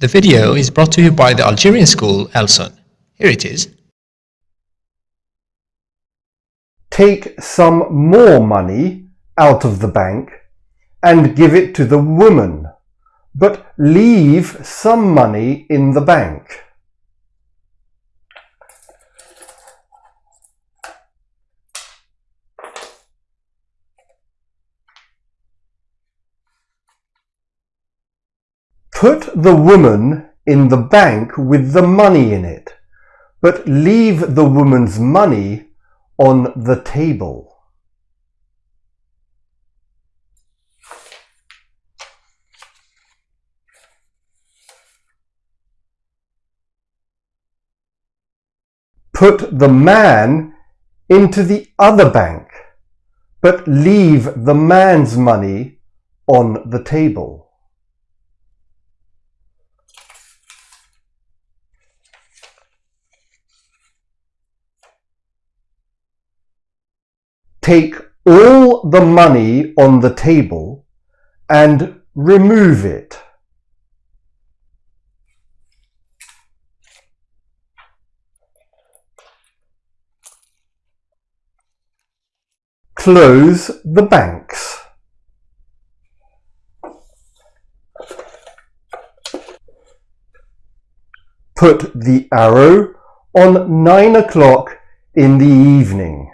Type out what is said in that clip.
The video is brought to you by the Algerian school Elson. Here it is. Take some more money out of the bank and give it to the woman, but leave some money in the bank. Put the woman in the bank with the money in it, but leave the woman's money on the table. Put the man into the other bank, but leave the man's money on the table. Take all the money on the table and remove it. Close the banks. Put the arrow on nine o'clock in the evening.